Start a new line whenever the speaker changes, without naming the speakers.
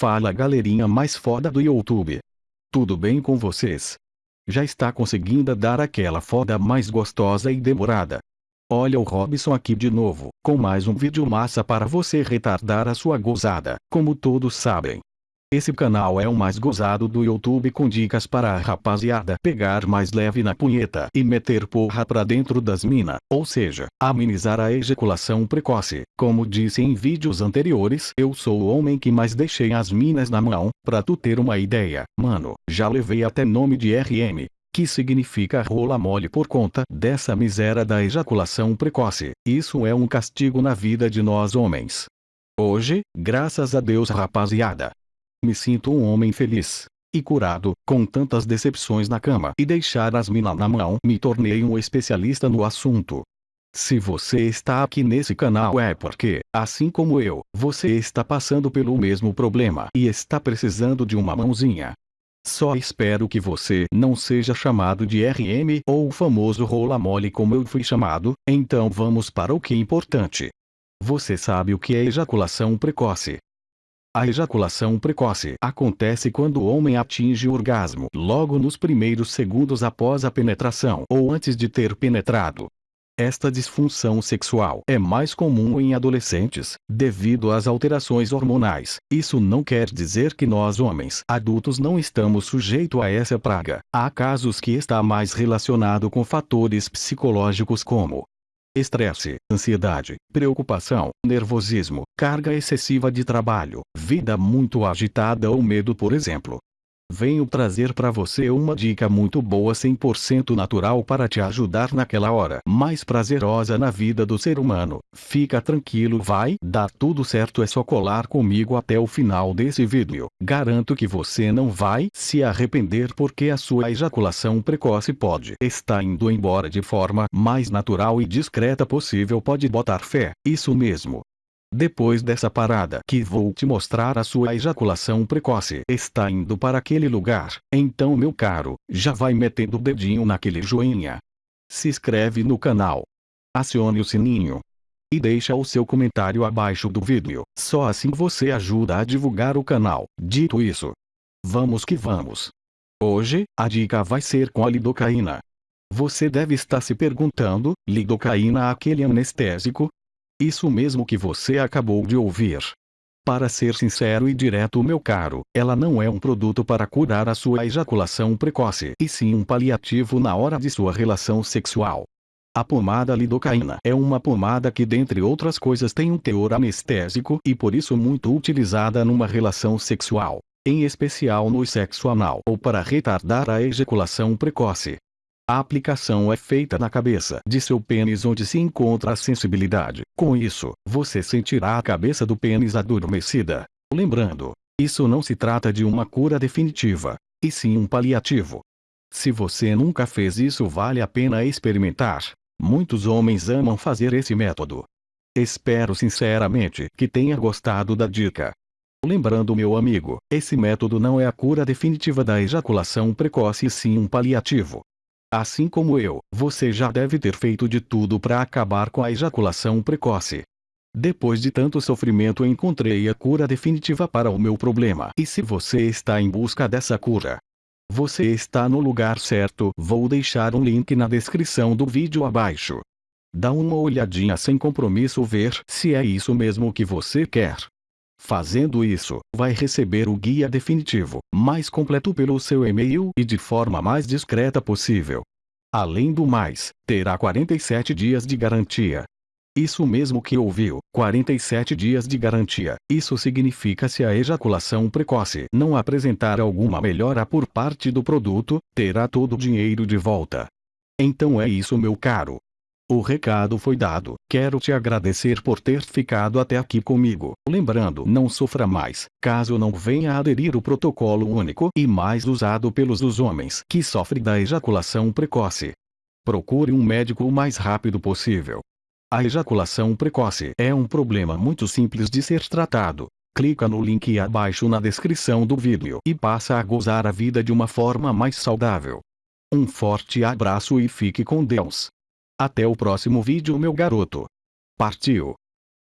Fala galerinha mais foda do YouTube. Tudo bem com vocês? Já está conseguindo dar aquela foda mais gostosa e demorada? Olha o Robson aqui de novo, com mais um vídeo massa para você retardar a sua gozada, como todos sabem. Esse canal é o mais gozado do YouTube com dicas para a rapaziada pegar mais leve na punheta e meter porra pra dentro das mina, ou seja, amenizar a ejaculação precoce. Como disse em vídeos anteriores, eu sou o homem que mais deixei as minas na mão, pra tu ter uma ideia, mano, já levei até nome de RM, que significa rola mole por conta dessa miséria da ejaculação precoce. Isso é um castigo na vida de nós homens. Hoje, graças a Deus rapaziada, me sinto um homem feliz e curado, com tantas decepções na cama e deixar as minas na mão, me tornei um especialista no assunto. Se você está aqui nesse canal é porque, assim como eu, você está passando pelo mesmo problema e está precisando de uma mãozinha. Só espero que você não seja chamado de RM ou o famoso rola mole como eu fui chamado, então vamos para o que é importante. Você sabe o que é ejaculação precoce? A ejaculação precoce acontece quando o homem atinge o orgasmo logo nos primeiros segundos após a penetração ou antes de ter penetrado. Esta disfunção sexual é mais comum em adolescentes, devido às alterações hormonais. Isso não quer dizer que nós homens adultos não estamos sujeitos a essa praga. Há casos que está mais relacionado com fatores psicológicos como estresse, ansiedade, preocupação, nervosismo, carga excessiva de trabalho, vida muito agitada ou medo por exemplo. Venho trazer para você uma dica muito boa 100% natural para te ajudar naquela hora mais prazerosa na vida do ser humano. Fica tranquilo vai dar tudo certo é só colar comigo até o final desse vídeo. Garanto que você não vai se arrepender porque a sua ejaculação precoce pode estar indo embora de forma mais natural e discreta possível pode botar fé. Isso mesmo. Depois dessa parada que vou te mostrar a sua ejaculação precoce está indo para aquele lugar, então meu caro, já vai metendo o dedinho naquele joinha. Se inscreve no canal. Acione o sininho. E deixa o seu comentário abaixo do vídeo, só assim você ajuda a divulgar o canal. Dito isso, vamos que vamos. Hoje, a dica vai ser com a lidocaína. Você deve estar se perguntando, lidocaína aquele anestésico, isso mesmo que você acabou de ouvir. Para ser sincero e direto meu caro, ela não é um produto para curar a sua ejaculação precoce, e sim um paliativo na hora de sua relação sexual. A pomada lidocaína é uma pomada que dentre outras coisas tem um teor anestésico e por isso muito utilizada numa relação sexual, em especial no sexo anal ou para retardar a ejaculação precoce. A aplicação é feita na cabeça de seu pênis onde se encontra a sensibilidade. Com isso, você sentirá a cabeça do pênis adormecida. Lembrando, isso não se trata de uma cura definitiva, e sim um paliativo. Se você nunca fez isso vale a pena experimentar. Muitos homens amam fazer esse método. Espero sinceramente que tenha gostado da dica. Lembrando meu amigo, esse método não é a cura definitiva da ejaculação precoce e sim um paliativo. Assim como eu, você já deve ter feito de tudo para acabar com a ejaculação precoce. Depois de tanto sofrimento encontrei a cura definitiva para o meu problema. E se você está em busca dessa cura, você está no lugar certo. Vou deixar um link na descrição do vídeo abaixo. Dá uma olhadinha sem compromisso ver se é isso mesmo que você quer. Fazendo isso, vai receber o guia definitivo, mais completo pelo seu e-mail e de forma mais discreta possível. Além do mais, terá 47 dias de garantia. Isso mesmo que ouviu, 47 dias de garantia. Isso significa se a ejaculação precoce não apresentar alguma melhora por parte do produto, terá todo o dinheiro de volta. Então é isso meu caro. O recado foi dado. Quero te agradecer por ter ficado até aqui comigo. Lembrando, não sofra mais, caso não venha aderir o protocolo único e mais usado pelos os homens que sofrem da ejaculação precoce. Procure um médico o mais rápido possível. A ejaculação precoce é um problema muito simples de ser tratado. Clica no link abaixo na descrição do vídeo e passa a gozar a vida de uma forma mais saudável. Um forte abraço e fique com Deus. Até o próximo vídeo meu garoto. Partiu.